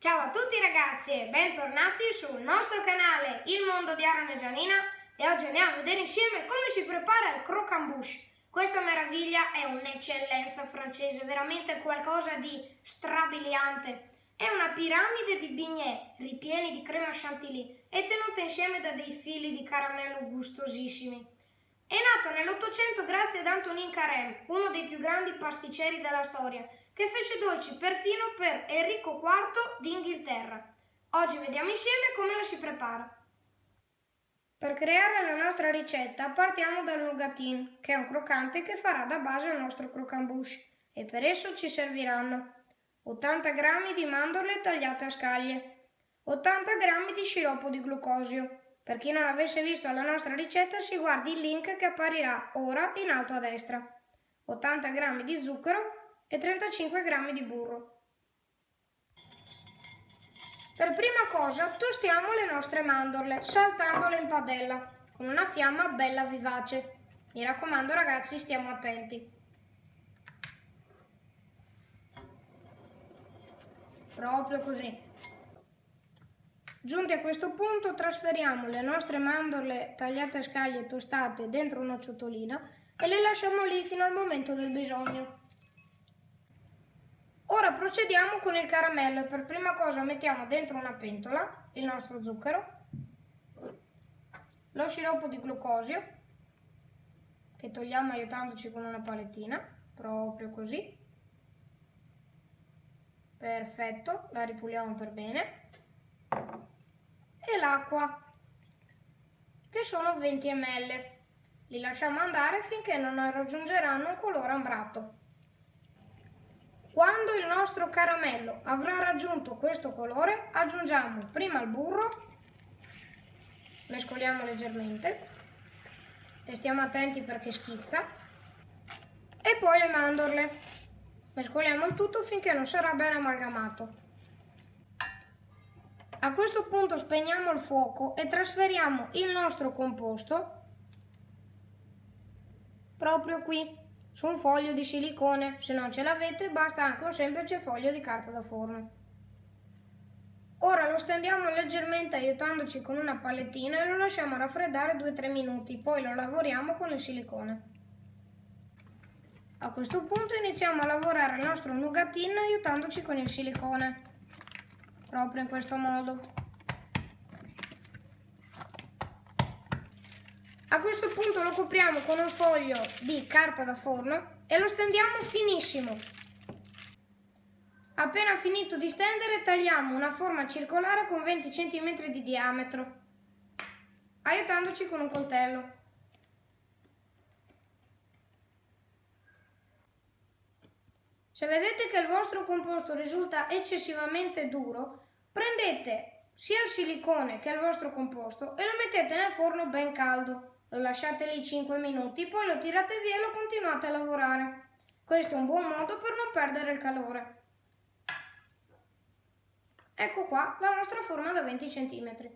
Ciao a tutti ragazzi e bentornati sul nostro canale Il Mondo di Aaron e Gianina e oggi andiamo a vedere insieme come si prepara il croquembouche. Questa meraviglia è un'eccellenza francese, veramente qualcosa di strabiliante. È una piramide di bignè ripieni di crema chantilly e tenuta insieme da dei fili di caramello gustosissimi. È nato nell'Ottocento grazie ad Antonin Carême, uno dei più grandi pasticceri della storia, che fece dolci perfino per Enrico IV d'Inghilterra. Oggi vediamo insieme come la si prepara. Per creare la nostra ricetta partiamo dal nougatin, che è un croccante che farà da base al nostro croquembouche e per esso ci serviranno 80 g di mandorle tagliate a scaglie, 80 g di sciroppo di glucosio, per chi non avesse visto la nostra ricetta si guardi il link che apparirà ora in alto a destra. 80 g di zucchero e 35 g di burro. Per prima cosa tostiamo le nostre mandorle saltandole in padella con una fiamma bella vivace. Mi raccomando ragazzi stiamo attenti. Proprio così. Giunti a questo punto trasferiamo le nostre mandorle tagliate a scaglie tostate dentro una ciotolina e le lasciamo lì fino al momento del bisogno. Ora procediamo con il caramello per prima cosa mettiamo dentro una pentola il nostro zucchero, lo sciroppo di glucosio che togliamo aiutandoci con una palettina, proprio così. Perfetto, la ripuliamo per bene e l'acqua, che sono 20 ml. Li lasciamo andare finché non raggiungeranno un colore ambrato. Quando il nostro caramello avrà raggiunto questo colore, aggiungiamo prima il burro, mescoliamo leggermente e stiamo attenti perché schizza, e poi le mandorle. Mescoliamo il tutto finché non sarà ben amalgamato. A questo punto spegniamo il fuoco e trasferiamo il nostro composto proprio qui su un foglio di silicone. Se non ce l'avete basta anche un semplice foglio di carta da forno. Ora lo stendiamo leggermente aiutandoci con una palettina e lo lasciamo raffreddare 2-3 minuti, poi lo lavoriamo con il silicone. A questo punto iniziamo a lavorare il nostro nougatin aiutandoci con il silicone proprio in questo modo. A questo punto lo copriamo con un foglio di carta da forno e lo stendiamo finissimo. Appena finito di stendere tagliamo una forma circolare con 20 cm di diametro, aiutandoci con un coltello. Se vedete che il vostro composto risulta eccessivamente duro, prendete sia il silicone che il vostro composto e lo mettete nel forno ben caldo. Lo lasciate lì 5 minuti, poi lo tirate via e lo continuate a lavorare. Questo è un buon modo per non perdere il calore. Ecco qua la nostra forma da 20 cm.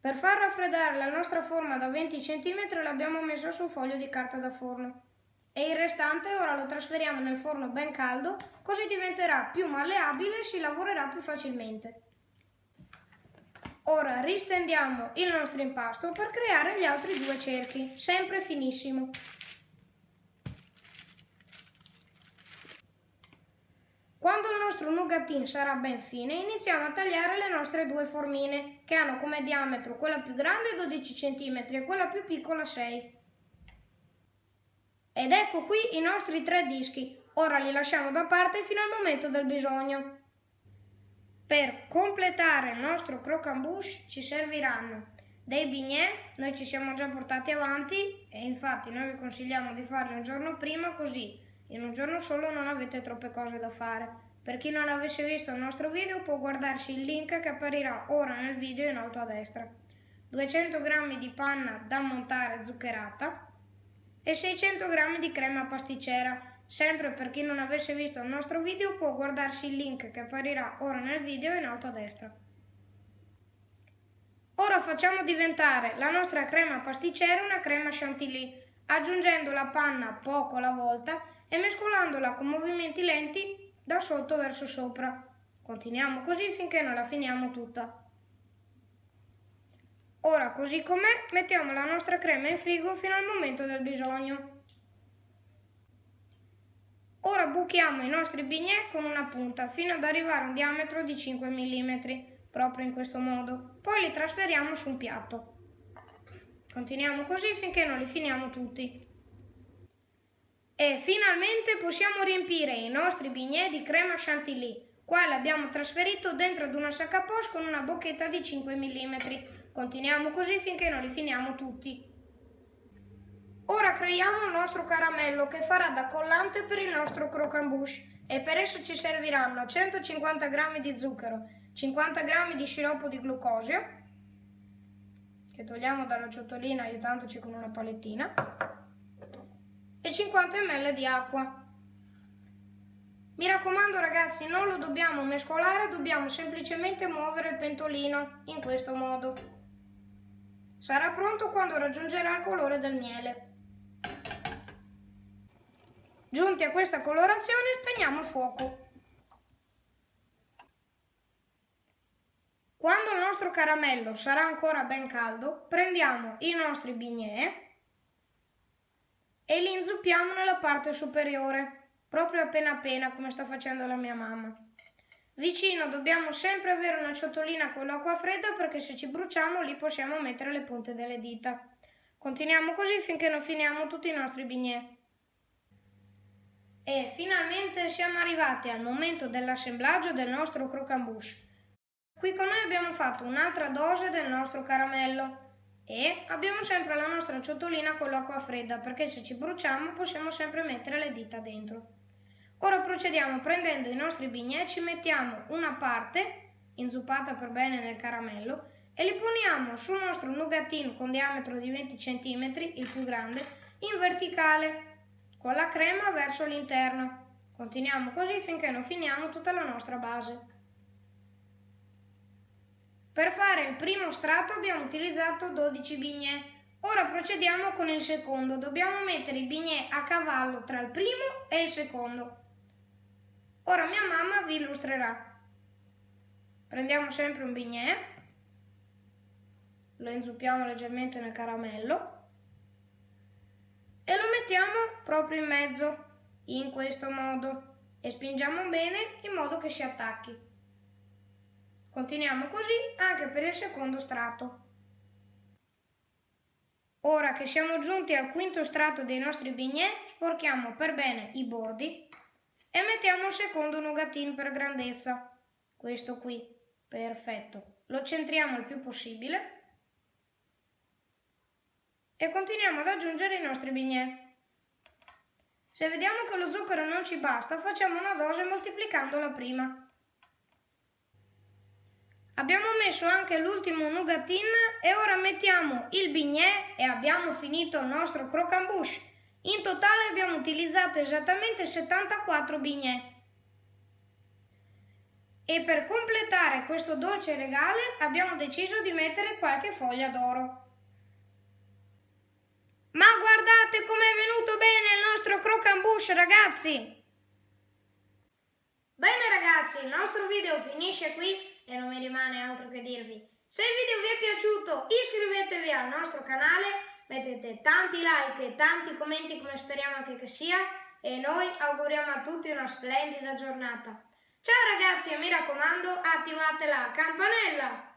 Per far raffreddare la nostra forma da 20 cm l'abbiamo messa su un foglio di carta da forno e il restante ora lo trasferiamo nel forno ben caldo così diventerà più malleabile e si lavorerà più facilmente. Ora ristendiamo il nostro impasto per creare gli altri due cerchi, sempre finissimo. Quando il nostro nougatin sarà ben fine, iniziamo a tagliare le nostre due formine, che hanno come diametro quella più grande 12 cm e quella più piccola 6 ed ecco qui i nostri tre dischi. Ora li lasciamo da parte fino al momento del bisogno. Per completare il nostro croquembouche ci serviranno dei bignè, noi ci siamo già portati avanti e infatti noi vi consigliamo di farli un giorno prima così in un giorno solo non avete troppe cose da fare. Per chi non avesse visto il nostro video può guardarsi il link che apparirà ora nel video in alto a destra. 200 g di panna da montare zuccherata, e 600 g di crema pasticcera. Sempre per chi non avesse visto il nostro video può guardarsi il link che apparirà ora nel video in alto a destra. Ora facciamo diventare la nostra crema pasticcera una crema chantilly, aggiungendo la panna poco alla volta e mescolandola con movimenti lenti da sotto verso sopra, Continuiamo così finché non la finiamo tutta. Ora, così com'è, mettiamo la nostra crema in frigo fino al momento del bisogno. Ora buchiamo i nostri bignè con una punta fino ad arrivare a un diametro di 5 mm, proprio in questo modo. Poi li trasferiamo su un piatto. Continuiamo così finché non li finiamo tutti. E finalmente possiamo riempire i nostri bignè di crema chantilly. Qua l'abbiamo trasferito dentro ad una sacca poche con una bocchetta di 5 mm. Continuiamo così finché non li finiamo tutti. Ora creiamo il nostro caramello che farà da collante per il nostro croquembouche e per esso ci serviranno 150 g di zucchero, 50 g di sciroppo di glucosio, che togliamo dalla ciotolina aiutandoci con una palettina, e 50 ml di acqua. Mi raccomando ragazzi, non lo dobbiamo mescolare, dobbiamo semplicemente muovere il pentolino in questo modo. Sarà pronto quando raggiungerà il colore del miele. Giunti a questa colorazione spegniamo il fuoco. Quando il nostro caramello sarà ancora ben caldo, prendiamo i nostri bignè e li inzuppiamo nella parte superiore, proprio appena appena come sta facendo la mia mamma. Vicino dobbiamo sempre avere una ciotolina con l'acqua fredda perché se ci bruciamo lì possiamo mettere le punte delle dita. Continuiamo così finché non finiamo tutti i nostri bignè. E finalmente siamo arrivati al momento dell'assemblaggio del nostro croquembouche. Qui con noi abbiamo fatto un'altra dose del nostro caramello e abbiamo sempre la nostra ciotolina con l'acqua fredda perché se ci bruciamo possiamo sempre mettere le dita dentro. Ora procediamo prendendo i nostri bignè, ci mettiamo una parte inzuppata per bene nel caramello e li poniamo sul nostro nougatin con diametro di 20 cm, il più grande, in verticale con la crema verso l'interno. Continuiamo così finché non finiamo tutta la nostra base. Per fare il primo strato abbiamo utilizzato 12 bignè. Ora procediamo con il secondo. Dobbiamo mettere i bignè a cavallo tra il primo e il secondo. Ora mia mamma vi illustrerà. Prendiamo sempre un bignè, lo inzuppiamo leggermente nel caramello lo mettiamo proprio in mezzo, in questo modo, e spingiamo bene in modo che si attacchi. Continuiamo così anche per il secondo strato. Ora che siamo giunti al quinto strato dei nostri bignè, sporchiamo per bene i bordi e mettiamo il secondo nougatin per grandezza. Questo qui, perfetto. Lo centriamo il più possibile e continuiamo ad aggiungere i nostri bignè. Se vediamo che lo zucchero non ci basta, facciamo una dose moltiplicandola prima. Abbiamo messo anche l'ultimo nougatin e ora mettiamo il bignè e abbiamo finito il nostro croquembouche. In totale abbiamo utilizzato esattamente 74 bignè. E per completare questo dolce regale abbiamo deciso di mettere qualche foglia d'oro. Guardate com'è venuto bene il nostro croquembouche, ragazzi! Bene ragazzi, il nostro video finisce qui e non mi rimane altro che dirvi. Se il video vi è piaciuto iscrivetevi al nostro canale, mettete tanti like e tanti commenti come speriamo anche che sia e noi auguriamo a tutti una splendida giornata. Ciao ragazzi e mi raccomando attivate la campanella!